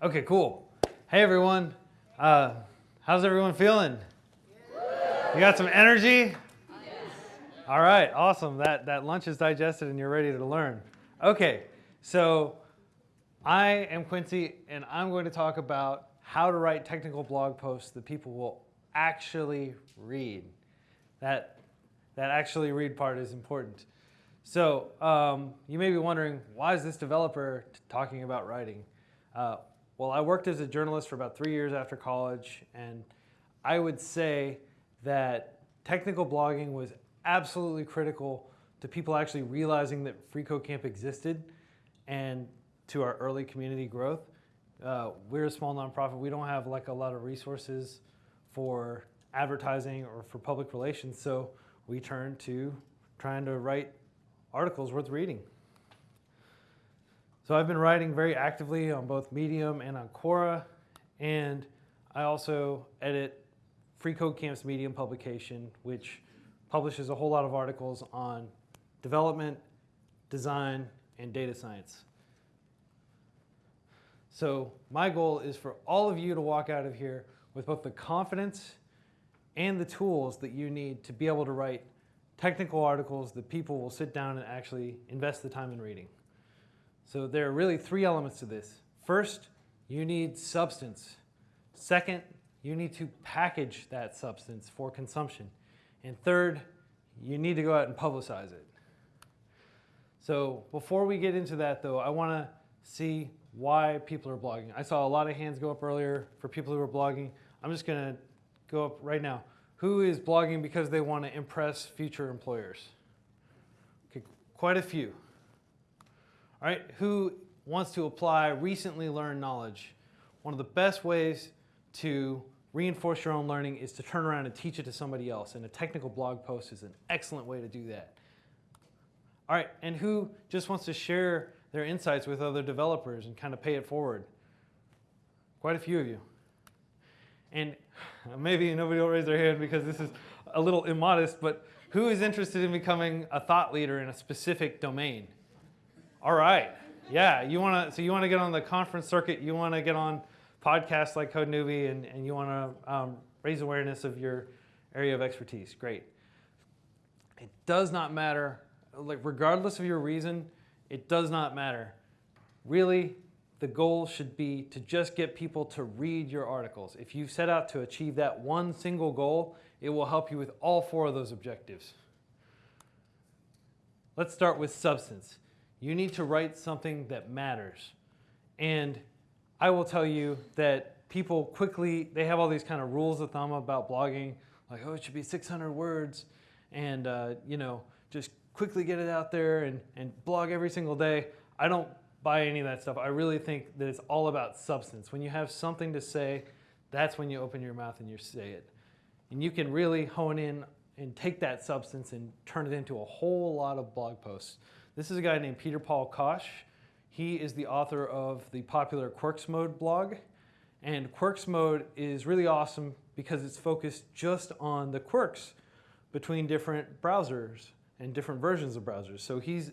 Okay, cool. Hey everyone, uh, how's everyone feeling? You got some energy? All right, awesome. That, that lunch is digested and you're ready to learn. Okay, so I am Quincy and I'm going to talk about how to write technical blog posts that people will actually read. That, that actually read part is important. So um, you may be wondering, why is this developer talking about writing? Uh, well, I worked as a journalist for about three years after college, and I would say that technical blogging was absolutely critical to people actually realizing that FreeCodeCamp existed and to our early community growth. Uh, we're a small nonprofit. We don't have like a lot of resources for advertising or for public relations, so we turned to trying to write articles worth reading. So I've been writing very actively on both Medium and on Quora, and I also edit Free Code Camp's Medium publication, which publishes a whole lot of articles on development, design, and data science. So my goal is for all of you to walk out of here with both the confidence and the tools that you need to be able to write technical articles that people will sit down and actually invest the time in reading. So there are really three elements to this. First, you need substance. Second, you need to package that substance for consumption. And third, you need to go out and publicize it. So before we get into that though, I want to see why people are blogging. I saw a lot of hands go up earlier for people who are blogging. I'm just going to go up right now. Who is blogging because they want to impress future employers? Okay, quite a few. All right, who wants to apply recently learned knowledge? One of the best ways to reinforce your own learning is to turn around and teach it to somebody else, and a technical blog post is an excellent way to do that. All right, and who just wants to share their insights with other developers and kind of pay it forward? Quite a few of you. And maybe nobody will raise their hand because this is a little immodest, but who is interested in becoming a thought leader in a specific domain? All right. Yeah, you want to, so you want to get on the conference circuit, you want to get on podcasts like Code Newbie, and, and you want to um, raise awareness of your area of expertise. Great. It does not matter, like regardless of your reason, it does not matter. Really, the goal should be to just get people to read your articles. If you set out to achieve that one single goal, it will help you with all four of those objectives. Let's start with substance. You need to write something that matters. And I will tell you that people quickly, they have all these kind of rules of thumb about blogging, like, oh, it should be 600 words, and, uh, you know, just quickly get it out there and, and blog every single day. I don't buy any of that stuff. I really think that it's all about substance. When you have something to say, that's when you open your mouth and you say it. And you can really hone in and take that substance and turn it into a whole lot of blog posts. This is a guy named Peter Paul Koch. He is the author of the popular Quirks Mode blog. And Quirks Mode is really awesome because it's focused just on the quirks between different browsers and different versions of browsers. So he's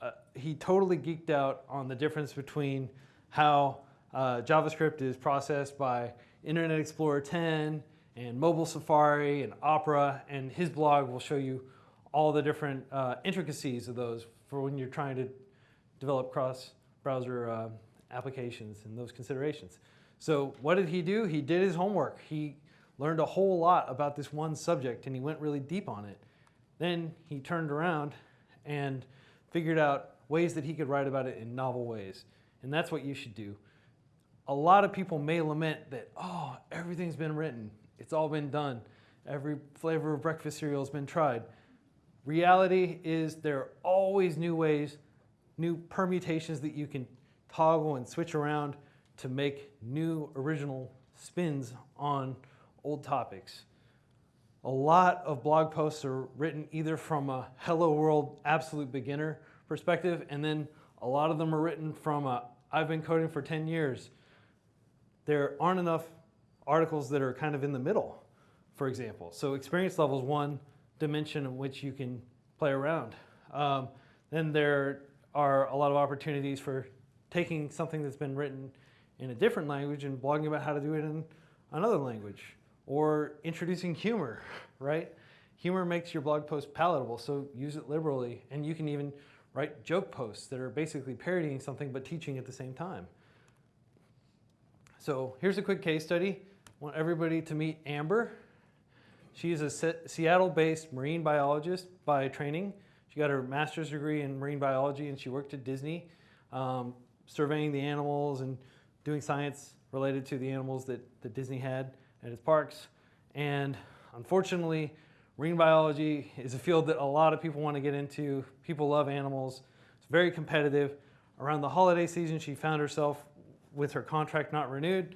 uh, he totally geeked out on the difference between how uh, JavaScript is processed by Internet Explorer 10 and mobile Safari and Opera, and his blog will show you all the different uh, intricacies of those for when you're trying to develop cross-browser uh, applications and those considerations. So what did he do? He did his homework. He learned a whole lot about this one subject and he went really deep on it. Then he turned around and figured out ways that he could write about it in novel ways. And that's what you should do. A lot of people may lament that, oh, everything's been written. It's all been done. Every flavor of breakfast cereal has been tried. Reality is there are always new ways, new permutations that you can toggle and switch around to make new original spins on old topics. A lot of blog posts are written either from a hello world absolute beginner perspective and then a lot of them are written from a I've been coding for 10 years. There aren't enough articles that are kind of in the middle, for example. So experience level is one, dimension in which you can play around. Um, then there are a lot of opportunities for taking something that's been written in a different language and blogging about how to do it in another language. Or introducing humor, right? Humor makes your blog post palatable, so use it liberally. And you can even write joke posts that are basically parodying something but teaching at the same time. So here's a quick case study. I want everybody to meet Amber. She is a Seattle-based marine biologist by training. She got her master's degree in marine biology and she worked at Disney, um, surveying the animals and doing science related to the animals that, that Disney had at its parks. And unfortunately, marine biology is a field that a lot of people want to get into. People love animals. It's very competitive. Around the holiday season, she found herself with her contract not renewed.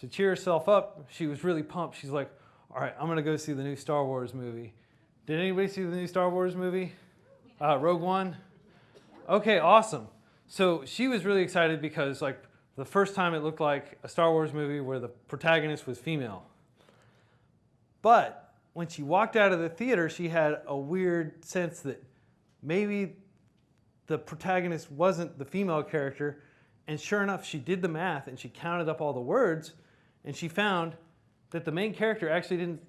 To cheer herself up, she was really pumped. She's like, all right, I'm going to go see the new Star Wars movie. Did anybody see the new Star Wars movie? Uh, Rogue One? Okay, awesome. So she was really excited because like the first time it looked like a Star Wars movie where the protagonist was female. But when she walked out of the theater, she had a weird sense that maybe the protagonist wasn't the female character and sure enough, she did the math and she counted up all the words and she found that the main character actually didn't,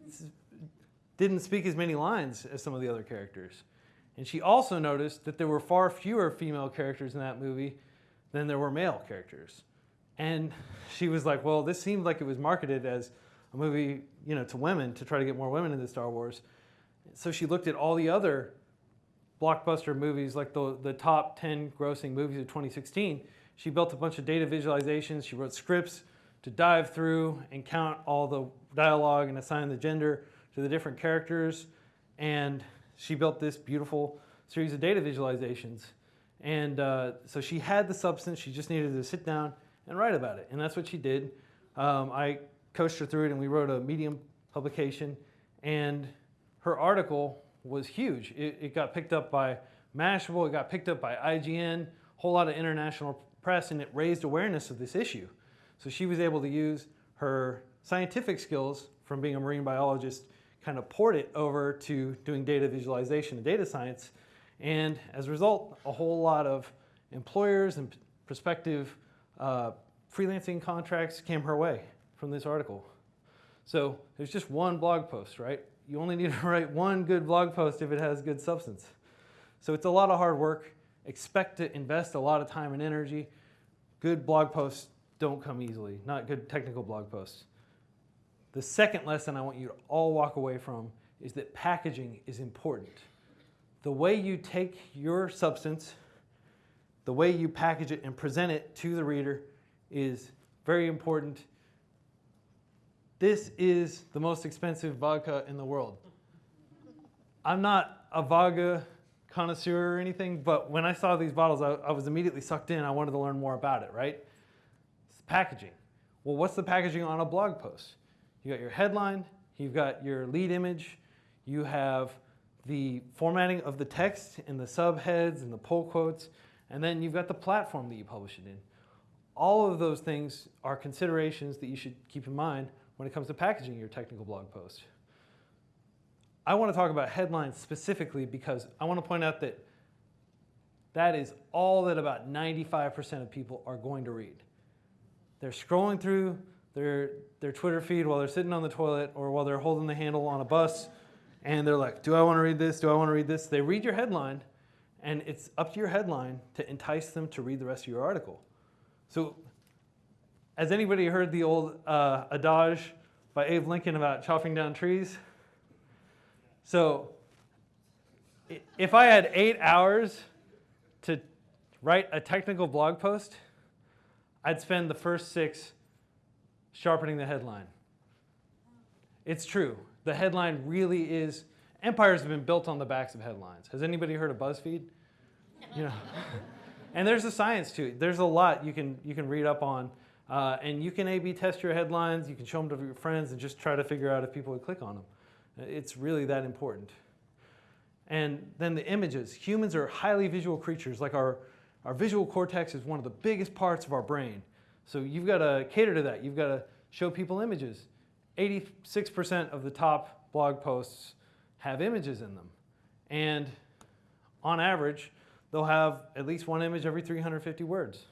didn't speak as many lines as some of the other characters. And she also noticed that there were far fewer female characters in that movie than there were male characters. And she was like, well, this seemed like it was marketed as a movie you know, to women to try to get more women into Star Wars. So she looked at all the other blockbuster movies, like the, the top 10 grossing movies of 2016, she built a bunch of data visualizations. She wrote scripts to dive through and count all the dialogue and assign the gender to the different characters. And she built this beautiful series of data visualizations. And uh, so she had the substance. She just needed to sit down and write about it. And that's what she did. Um, I coached her through it and we wrote a Medium publication. And her article was huge. It, it got picked up by Mashable. It got picked up by IGN, a whole lot of international press and it raised awareness of this issue. So she was able to use her scientific skills from being a marine biologist, kind of port it over to doing data visualization and data science. And as a result, a whole lot of employers and prospective uh, freelancing contracts came her way from this article. So there's just one blog post, right? You only need to write one good blog post if it has good substance. So it's a lot of hard work expect to invest a lot of time and energy. Good blog posts don't come easily, not good technical blog posts. The second lesson I want you to all walk away from is that packaging is important. The way you take your substance, the way you package it and present it to the reader is very important. This is the most expensive vodka in the world. I'm not a vodka connoisseur or anything, but when I saw these bottles, I, I was immediately sucked in. I wanted to learn more about it, right? Packaging. Well, what's the packaging on a blog post? You got your headline, you've got your lead image, you have the formatting of the text and the subheads and the pull quotes, and then you've got the platform that you publish it in. All of those things are considerations that you should keep in mind when it comes to packaging your technical blog post. I want to talk about headlines specifically because I want to point out that that is all that about 95% of people are going to read. They're scrolling through their, their Twitter feed while they're sitting on the toilet or while they're holding the handle on a bus and they're like, do I want to read this? Do I want to read this? They read your headline and it's up to your headline to entice them to read the rest of your article. So has anybody heard the old uh, adage by Abe Lincoln about chopping down trees? So if I had eight hours to write a technical blog post, I'd spend the first six sharpening the headline. It's true. The headline really is, empires have been built on the backs of headlines. Has anybody heard of BuzzFeed? You know, and there's a science to it. There's a lot you can, you can read up on. Uh, and you can A-B test your headlines. You can show them to your friends and just try to figure out if people would click on them. It's really that important. And then the images. Humans are highly visual creatures. Like our, our visual cortex is one of the biggest parts of our brain. So you've got to cater to that. You've got to show people images. 86% of the top blog posts have images in them. And on average, they'll have at least one image every 350 words.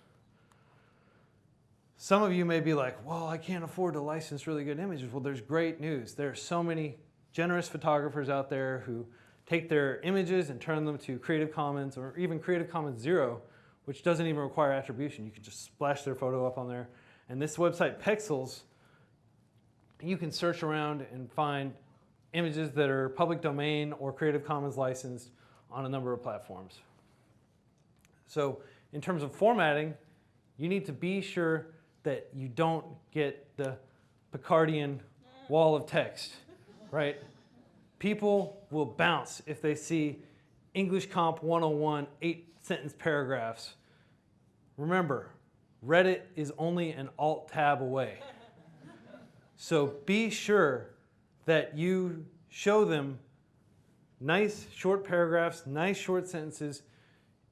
some of you may be like, well, I can't afford to license really good images. Well, there's great news. There are so many generous photographers out there who take their images and turn them to Creative Commons or even Creative Commons Zero, which doesn't even require attribution. You can just splash their photo up on there. And this website, Pexels, you can search around and find images that are public domain or Creative Commons licensed on a number of platforms. So in terms of formatting, you need to be sure that you don't get the Picardian wall of text, right? People will bounce if they see English Comp 101 eight sentence paragraphs. Remember, Reddit is only an alt tab away. So be sure that you show them nice short paragraphs, nice short sentences.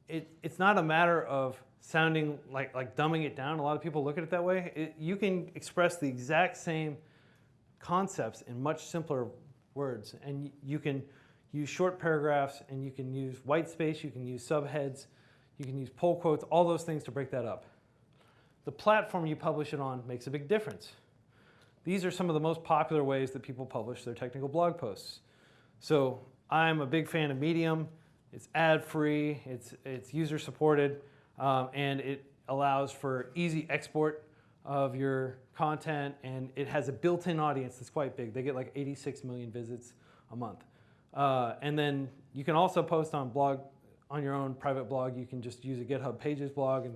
It, it's not a matter of sounding like, like dumbing it down. A lot of people look at it that way. It, you can express the exact same concepts in much simpler words. And you can use short paragraphs and you can use white space, you can use subheads, you can use pull quotes, all those things to break that up. The platform you publish it on makes a big difference. These are some of the most popular ways that people publish their technical blog posts. So I'm a big fan of Medium. It's ad-free, it's, it's user-supported, um, and it allows for easy export of your content, and it has a built-in audience that's quite big. They get like 86 million visits a month. Uh, and then you can also post on blog, on your own private blog. You can just use a GitHub Pages blog and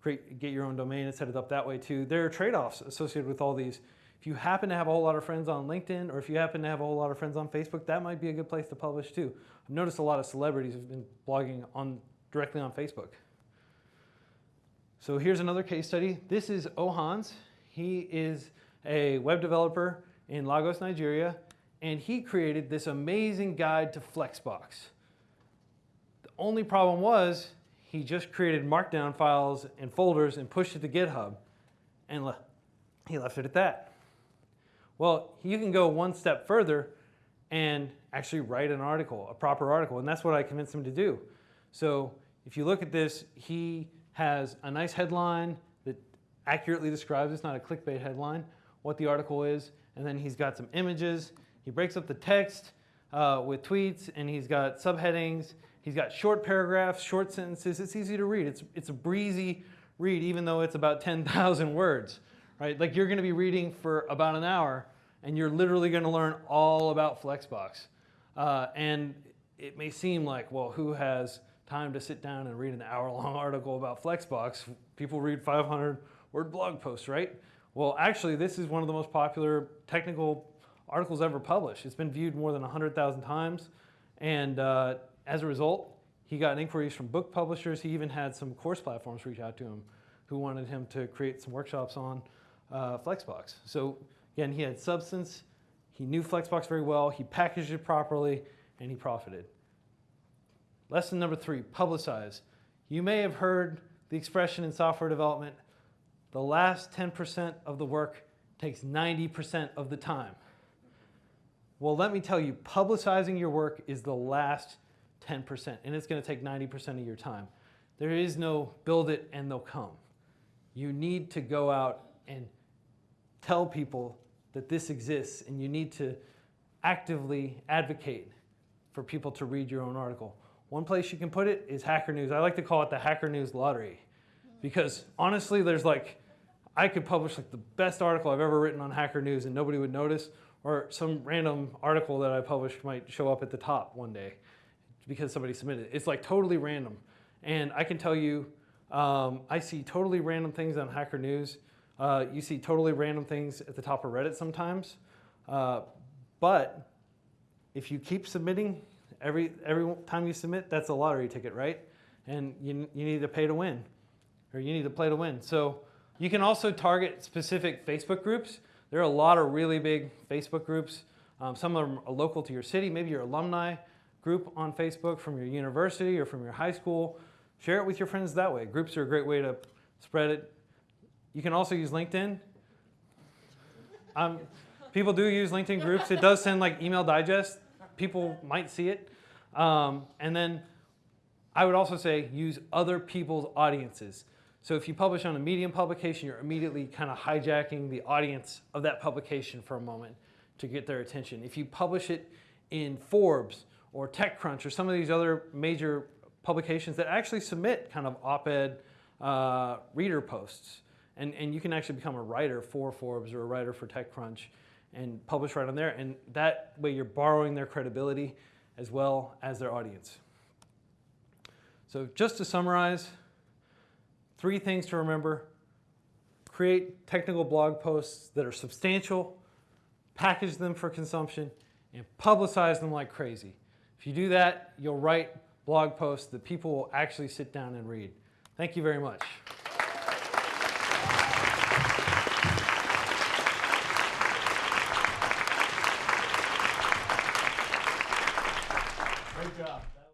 create, get your own domain and set it up that way too. There are trade-offs associated with all these. If you happen to have a whole lot of friends on LinkedIn or if you happen to have a whole lot of friends on Facebook, that might be a good place to publish too. I've noticed a lot of celebrities have been blogging on directly on Facebook. So here's another case study. This is Ohans. He is a web developer in Lagos, Nigeria, and he created this amazing guide to Flexbox. The only problem was he just created markdown files and folders and pushed it to GitHub, and le he left it at that. Well, you can go one step further and actually write an article, a proper article, and that's what I convinced him to do. So if you look at this, he has a nice headline that accurately describes, it's not a clickbait headline, what the article is, and then he's got some images. He breaks up the text uh, with tweets, and he's got subheadings. He's got short paragraphs, short sentences. It's easy to read. It's, it's a breezy read, even though it's about 10,000 words, right? Like you're going to be reading for about an hour, and you're literally going to learn all about Flexbox. Uh, and it may seem like, well, who has time to sit down and read an hour-long article about Flexbox? People read 500-word blog posts, right? Well, actually, this is one of the most popular technical articles ever published. It's been viewed more than 100,000 times, and uh, as a result, he got inquiries from book publishers. He even had some course platforms reach out to him who wanted him to create some workshops on uh, Flexbox. So Again, he had substance, he knew Flexbox very well, he packaged it properly, and he profited. Lesson number three, publicize. You may have heard the expression in software development, the last 10% of the work takes 90% of the time. Well, let me tell you, publicizing your work is the last 10%, and it's gonna take 90% of your time. There is no build it and they'll come. You need to go out and tell people that this exists and you need to actively advocate for people to read your own article. One place you can put it is Hacker News. I like to call it the Hacker News lottery because honestly, there's like, I could publish like the best article I've ever written on Hacker News and nobody would notice, or some random article that I published might show up at the top one day because somebody submitted it. It's like totally random. And I can tell you, um, I see totally random things on Hacker News uh, you see totally random things at the top of Reddit sometimes. Uh, but if you keep submitting, every, every time you submit, that's a lottery ticket, right? And you, you need to pay to win, or you need to play to win. So you can also target specific Facebook groups. There are a lot of really big Facebook groups. Um, some of them are local to your city, maybe your alumni group on Facebook from your university or from your high school. Share it with your friends that way. Groups are a great way to spread it you can also use LinkedIn. Um, people do use LinkedIn groups. It does send like email digest. People might see it. Um, and then I would also say use other people's audiences. So if you publish on a Medium publication, you're immediately kind of hijacking the audience of that publication for a moment to get their attention. If you publish it in Forbes or TechCrunch or some of these other major publications that actually submit kind of op-ed uh, reader posts, and, and you can actually become a writer for Forbes or a writer for TechCrunch and publish right on there. And that way you're borrowing their credibility as well as their audience. So just to summarize, three things to remember. Create technical blog posts that are substantial, package them for consumption, and publicize them like crazy. If you do that, you'll write blog posts that people will actually sit down and read. Thank you very much.